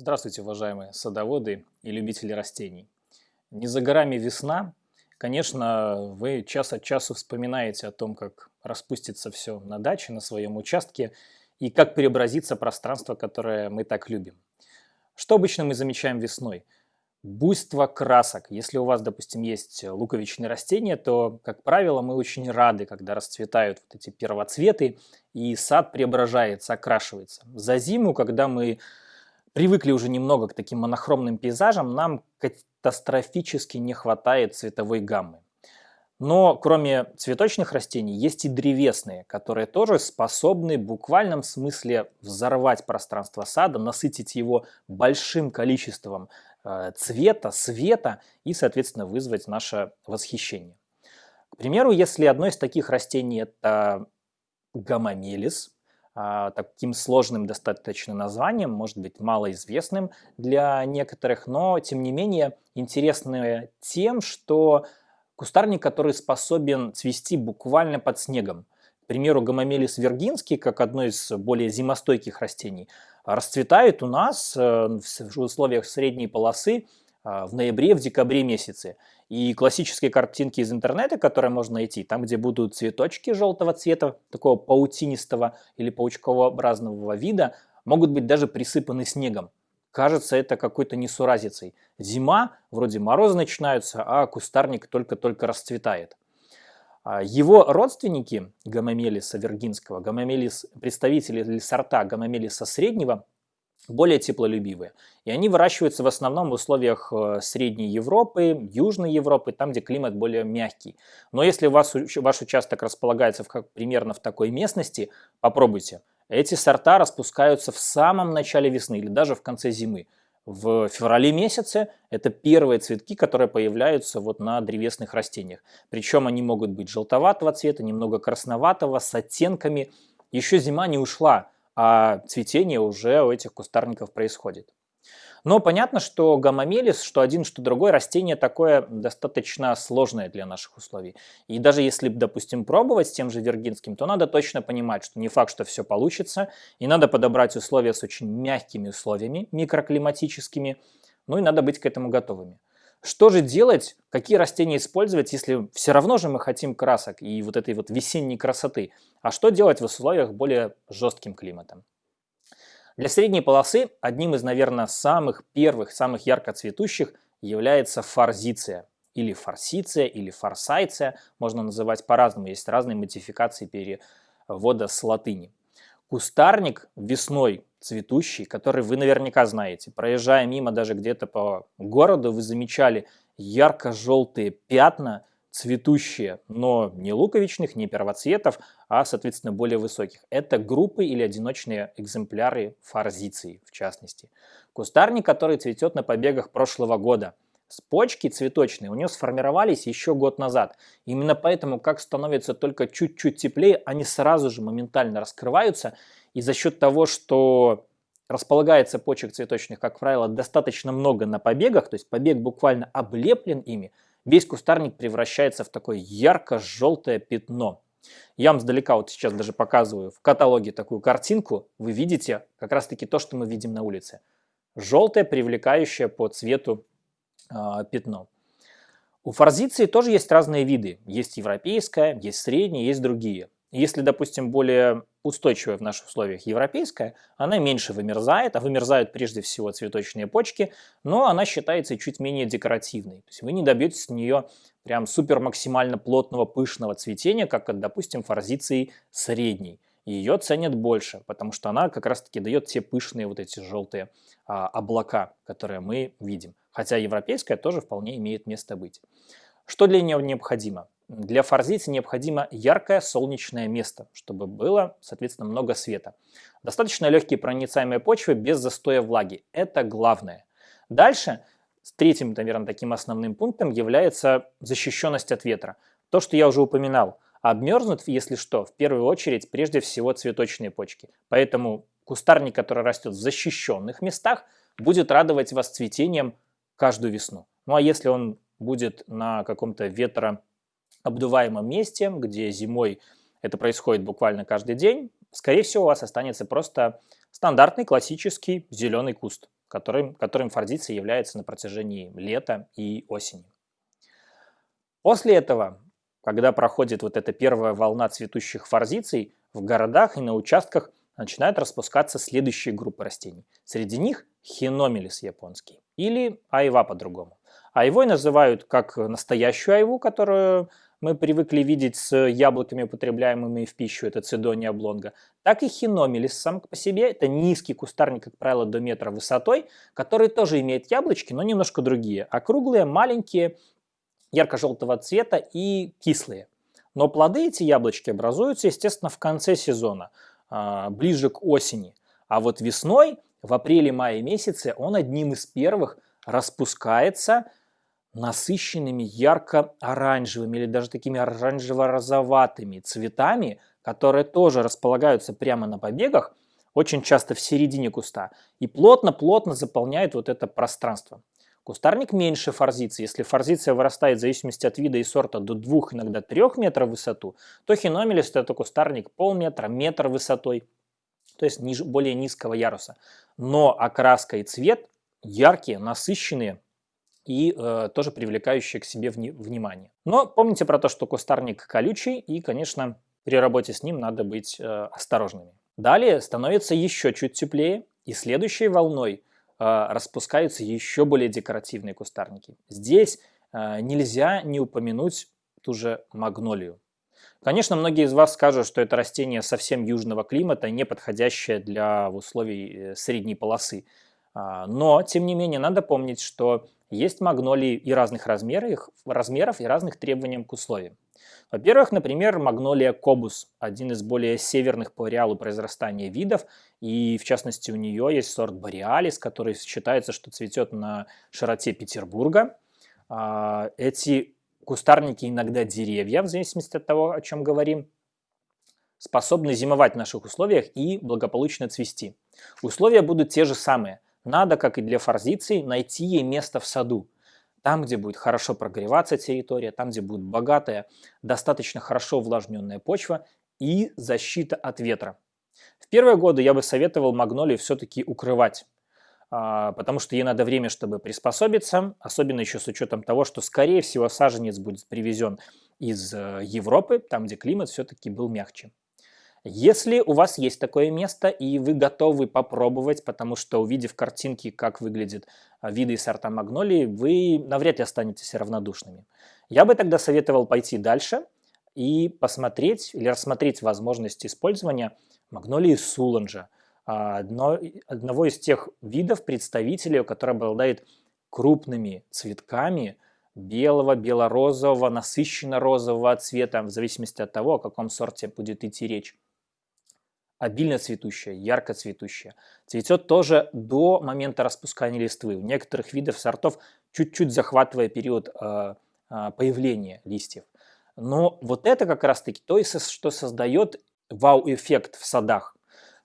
Здравствуйте, уважаемые садоводы и любители растений. Не за горами весна. Конечно, вы час от часу вспоминаете о том, как распустится все на даче, на своем участке, и как преобразится пространство, которое мы так любим. Что обычно мы замечаем весной? Буйство красок. Если у вас, допустим, есть луковичные растения, то, как правило, мы очень рады, когда расцветают вот эти первоцветы, и сад преображается, окрашивается. За зиму, когда мы привыкли уже немного к таким монохромным пейзажам, нам катастрофически не хватает цветовой гаммы. Но кроме цветочных растений есть и древесные, которые тоже способны в буквальном смысле взорвать пространство сада, насытить его большим количеством э, цвета, света и, соответственно, вызвать наше восхищение. К примеру, если одно из таких растений это гамамелис, а, таким сложным достаточно названием, может быть малоизвестным для некоторых, но тем не менее интересное тем, что кустарник, который способен цвести буквально под снегом. К примеру, гомомелис виргинский, как одно из более зимостойких растений, расцветает у нас э, в условиях средней полосы а, в ноябре, в декабре месяце. И классические картинки из интернета, которые можно найти, там, где будут цветочки желтого цвета, такого паутинистого или паучковообразного вида, могут быть даже присыпаны снегом. Кажется, это какой-то несуразицей. Зима, вроде морозы начинаются, а кустарник только-только расцветает. А, его родственники гомомелиса виргинского, гомомелис, представители сорта гомомелиса среднего, более теплолюбивые. И они выращиваются в основном в условиях э, Средней Европы, Южной Европы, там, где климат более мягкий. Но если у вас, ваш участок располагается в, как, примерно в такой местности, попробуйте. Эти сорта распускаются в самом начале весны или даже в конце зимы. В феврале месяце это первые цветки, которые появляются вот на древесных растениях. Причем они могут быть желтоватого цвета, немного красноватого, с оттенками. Еще зима не ушла, а цветение уже у этих кустарников происходит. Но понятно, что гамамелис, что один, что другой растение такое достаточно сложное для наших условий. И даже если, допустим, пробовать с тем же виргинским, то надо точно понимать, что не факт, что все получится, и надо подобрать условия с очень мягкими условиями, микроклиматическими, ну и надо быть к этому готовыми. Что же делать, какие растения использовать, если все равно же мы хотим красок и вот этой вот весенней красоты? А что делать в условиях более жестким климатом? Для средней полосы одним из, наверное, самых первых, самых ярко цветущих является форзиция. Или форсиция, или форсайция, можно называть по-разному, есть разные модификации перевода с латыни. Кустарник весной цветущий, который вы наверняка знаете. Проезжая мимо даже где-то по городу, вы замечали ярко-желтые пятна, цветущие, но не луковичных, не первоцветов, а, соответственно, более высоких. Это группы или одиночные экземпляры форзиции, в частности. Кустарник, который цветет на побегах прошлого года. С почки цветочные у него сформировались еще год назад. Именно поэтому, как становится только чуть-чуть теплее, они сразу же моментально раскрываются – и за счет того, что располагается почек цветочных, как правило, достаточно много на побегах, то есть побег буквально облеплен ими, весь кустарник превращается в такое ярко-желтое пятно. Я вам сдалека вот сейчас даже показываю в каталоге такую картинку. Вы видите как раз-таки то, что мы видим на улице. Желтое, привлекающее по цвету пятно. У форзиции тоже есть разные виды. Есть европейская, есть средняя, есть другие. Если, допустим, более устойчивая в наших условиях европейская, она меньше вымерзает, а вымерзают прежде всего цветочные почки, но она считается чуть менее декоративной. То есть вы не добьетесь с нее прям супер максимально плотного пышного цветения, как от, допустим, форзиции средней. Ее ценят больше, потому что она как раз-таки дает те пышные вот эти желтые а, облака, которые мы видим. Хотя европейская тоже вполне имеет место быть. Что для нее необходимо? Для форзиции необходимо яркое солнечное место, чтобы было, соответственно, много света. Достаточно легкие проницаемые почвы без застоя влаги. Это главное. Дальше, третьим, наверное, таким основным пунктом является защищенность от ветра. То, что я уже упоминал. Обмерзнут, если что, в первую очередь, прежде всего, цветочные почки. Поэтому кустарник, который растет в защищенных местах, будет радовать вас цветением каждую весну. Ну а если он будет на каком-то ветро обдуваемом месте, где зимой это происходит буквально каждый день, скорее всего, у вас останется просто стандартный классический зеленый куст, которым, которым форзиция является на протяжении лета и осени. После этого, когда проходит вот эта первая волна цветущих форзиций, в городах и на участках начинают распускаться следующие группы растений. Среди них хиномелис японский или айва по-другому. Айвой называют как настоящую айву, которую мы привыкли видеть с яблоками, употребляемыми в пищу, это цидония облонга, так и хиномелис сам по себе, это низкий кустарник, как правило, до метра высотой, который тоже имеет яблочки, но немножко другие, округлые, маленькие, ярко-желтого цвета и кислые. Но плоды эти яблочки образуются, естественно, в конце сезона, а, ближе к осени. А вот весной, в апреле-мае месяце, он одним из первых распускается насыщенными ярко-оранжевыми или даже такими оранжево-розоватыми цветами, которые тоже располагаются прямо на побегах, очень часто в середине куста, и плотно-плотно заполняют вот это пространство. Кустарник меньше форзиции. Если форзиция вырастает в зависимости от вида и сорта до 2, иногда 3 метров в высоту, то хиномелис это кустарник полметра, метр высотой, то есть ниже, более низкого яруса. Но окраска и цвет яркие, насыщенные, и э, тоже привлекающие к себе вни внимание. Но помните про то, что кустарник колючий, и, конечно, при работе с ним надо быть э, осторожными. Далее становится еще чуть теплее, и следующей волной распускаются еще более декоративные кустарники. Здесь э, нельзя не упомянуть ту же магнолию. Конечно, многие из вас скажут, что это растение совсем южного климата, не подходящее для условий э, средней полосы. А, но, тем не менее, надо помнить, что есть магнолии и разных размеров, размеров и разных требований к условиям. Во-первых, например, магнолия кобус, один из более северных по ареалу произрастания видов, и в частности у нее есть сорт бориалис, который считается, что цветет на широте Петербурга. А, эти кустарники, иногда деревья, в зависимости от того, о чем говорим, способны зимовать в наших условиях и благополучно цвести. Условия будут те же самые – надо, как и для форзиции, найти ей место в саду. Там, где будет хорошо прогреваться территория, там, где будет богатая, достаточно хорошо увлажненная почва и защита от ветра. В первые годы я бы советовал магнолию все-таки укрывать, а, потому что ей надо время, чтобы приспособиться, особенно еще с учетом того, что, скорее всего, саженец будет привезен из э, Европы, там, где климат все-таки был мягче. Если у вас есть такое место и вы готовы попробовать, потому что увидев картинки, как выглядят а, виды и сорта магнолии, вы навряд ли останетесь равнодушными. Я бы тогда советовал пойти дальше и посмотреть или рассмотреть возможность использования магнолии Суланджа, а, одно, одного из тех видов представителей, который обладает крупными цветками белого, бело-розового, насыщенно-розового цвета, в зависимости от того, о каком сорте будет идти речь обильно цветущая, ярко цветущая. Цветет тоже до момента распускания листвы. У некоторых видов сортов чуть-чуть захватывая период э, э, появления листьев. Но вот это как раз-таки то, что создает вау-эффект в садах.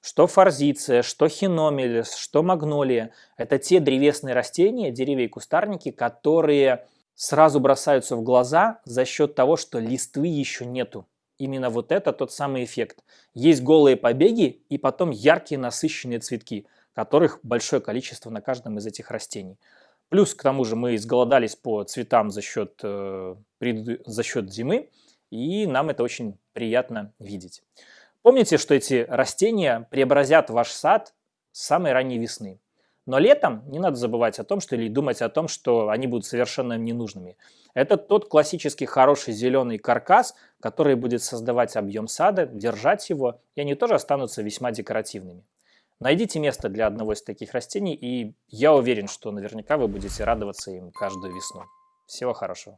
Что форзиция, что хиномелис, что магнолия. Это те древесные растения, деревья и кустарники, которые сразу бросаются в глаза за счет того, что листвы еще нету. Именно вот это тот самый эффект. Есть голые побеги и потом яркие насыщенные цветки, которых большое количество на каждом из этих растений. Плюс к тому же мы изголодались по цветам за счет, э, за счет зимы, и нам это очень приятно видеть. Помните, что эти растения преобразят ваш сад с самой ранней весны. Но летом не надо забывать о том, что или думать о том, что они будут совершенно ненужными. Это тот классический хороший зеленый каркас, который будет создавать объем сада, держать его, и они тоже останутся весьма декоративными. Найдите место для одного из таких растений, и я уверен, что наверняка вы будете радоваться им каждую весну. Всего хорошего.